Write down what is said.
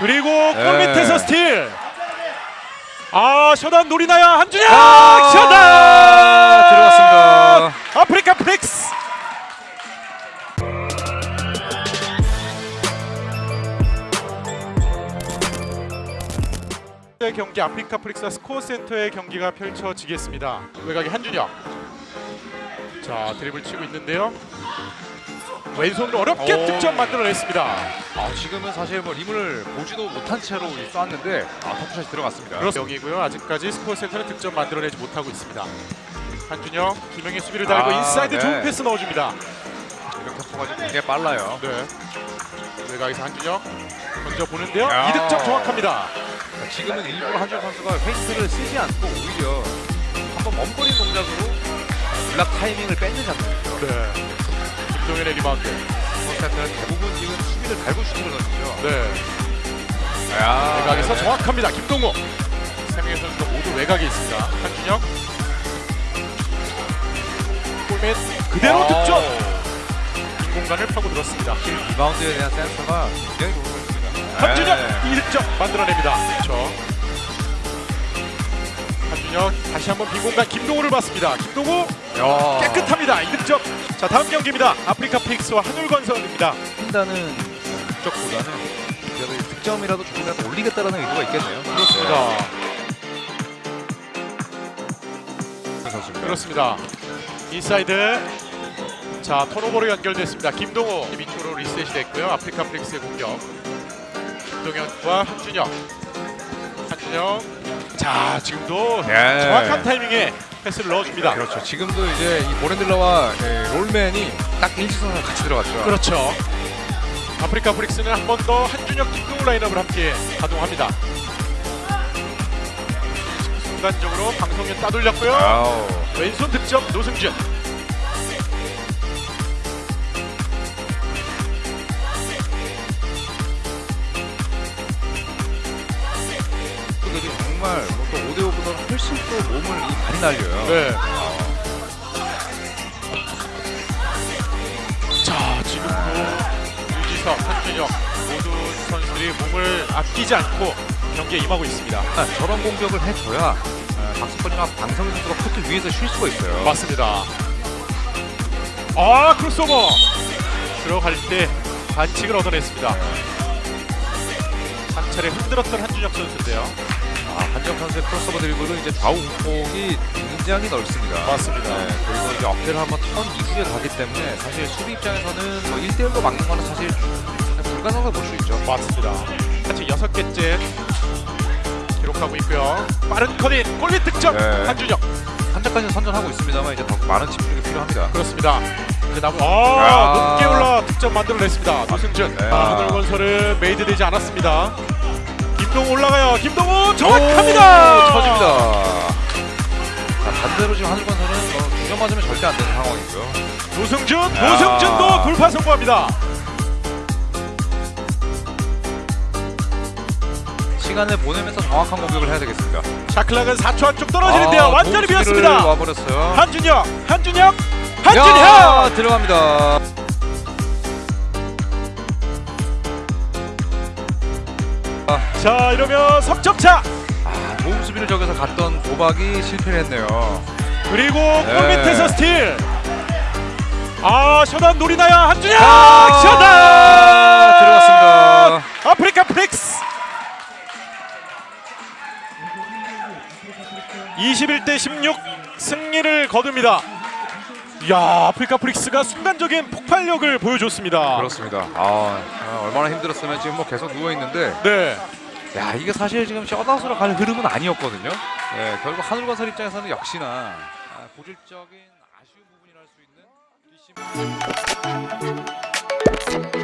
그리고 골 네. 밑에서 스틸. 아 셔단 노리나요 한준혁 아, 셔단 들어갔습니다. 아프리카 프릭스. 의 경기 아프리카 프릭스 스코어 센터의 경기가 펼쳐지겠습니다. 외곽에 한준혁. 자 드리블 치고 있는데요. 왼손으로 어렵게 오. 득점 만들어냈습니다. 아, 지금은 사실 뭐 림을 보지도 못한 채로 쐈는데 아, 터프샷이 들어갔습니다. 그렇습니다. 여기고요. 아직까지 스코어 센터는 득점 만들어내지 못하고 있습니다. 한준혁, 김영희 수비를 달고 아, 인사이드 네. 좋은 패스 넣어줍니다. 이런 좀 굉장히 빨라요. 네. 외곽에서 한준혁 던져 보는데요. 야. 이득점 정확합니다. 자, 지금은 일부러 한준혁 선수가 fake를 쓰지 않고 오히려 한번 머뭇거린 동작으로 블락 타이밍을 뺏는 장면이죠. 네. 김동현의 리바운드. 스코어센터는 대부분 지금 수비를 달고 슈팅을 던지죠. 네. 야, 외곽에서 네. 정확합니다. 김동호. 세 명의 선수가 모두 외곽에 있습니다. 한준혁. 골밑 그대로 아, 득점. 빈 공간을 파고 들었습니다. 리바운드에 대한 센스가 굉장히 좋습니다. 한준혁 네. 2득점 만들어냅니다. 그렇죠. 한준혁 다시 한번 빈 공간 김동호를 봤습니다. 김동호 야. 깨끗합니다. 2득점. 자 다음 경기입니다. 아프리카 프릭스와 한울건설입니다. 한다는 목적보다는 그래도 이 득점이라도 조금이라도 올리겠다라는 의도가 있겠네요. 그렇습니다. 네. 그렇습니다. 인사이드. 자 턴오버로 연결됐습니다. 김동호 밑으로 리셋이 됐고요. 아프리카 프릭스의 공격. 김동현과 한준혁. 한준혁. 자 지금도 예. 정확한 타이밍에 패스를 넣어줍니다. 그렇죠. 지금도 이제 이 보렌들라와 예, 롤맨이 딱 일치선으로 같이 들어갔죠. 그렇죠. 아프리카 브릭스는 한 번 더 한준혁 김동우 라인업을 함께 가동합니다. 순간적으로 방송연 따돌렸고요. 아우. 왼손 득점 노승준. 정말 뭐또 5대5보다는 훨씬 또 몸을 이 많이 날려요. 네. 자 지금도 유지석, 한준혁 모든 선수들이 몸을 아끼지 않고 경기에 임하고 있습니다. 아, 저런 공격을 해줘야 아, 박수권이나 방성희 선수가 코트 위에서 쉴 수가 있어요. 맞습니다. 아 크로스오버 들어갈 때 반칙을 얻어냈습니다. 한 차례 흔들었던 한준혁 선수인데요. 아, 한준혁 선수의 크로스오버 드리블은 이제 좌우 폭이 굉장히 넓습니다. 맞습니다. 네, 그리고 이제 어깨를 한번 턴 이후에 가기 때문에 사실 수비 입장에서는 뭐 1대1로 막는 거는 사실 그냥 불가능하다고 볼수 있죠. 맞습니다. 같이 여섯 개째 기록하고 있고요. 빠른 커닝 골밑 득점 네. 한준혁 한자까지는 선전하고 있습니다.만 이제 더 많은 집중이 필요합니다. 그렇습니다. 야. 아 높게 올라 득점 만들어냈습니다. 노승준 네. 아, 한울건설은 made 되지 않았습니다. 김동호 올라가요. 김동호 정확합니다. 오, 터집니다. 자, 반대로 지금 하늘건설은 뭐 주전 맞으면 절대 안 되는 상황이고요. 노승준 야. 노승준도 돌파 성공합니다. 시간을 보내면서 정확한 공격을 해야 되겠습니다. 샤클락은 4초 안쪽 떨어지는데요. 아, 완전히 비었습니다. 와버렸어요. 한준혁, 한준혁, 야, 한준혁. 들어갑니다. 자 이러면 석점차 아, 좋은 수비를 저기서 갔던 도박이 실패를 했네요. 그리고 네. 골 밑에서 스틸. 아 셔단 노리나요 한준혁 아, 셔단 들어갔습니다. 아프리카 프릭스 21대 16 승리를 거둡니다. 야 아프리카 프릭스가 순간적인 폭발력을 보여줬습니다. 그렇습니다. 아, 아, 얼마나 힘들었으면 지금 뭐 계속 누워 있는데, 네. 야 이게 사실 지금 셧아웃으로 갈 흐름은 아니었거든요. 네, 결국 하늘건설 입장에서는 역시나 아, 고질적인 아쉬운 부분이랄 수 있는 뒷심.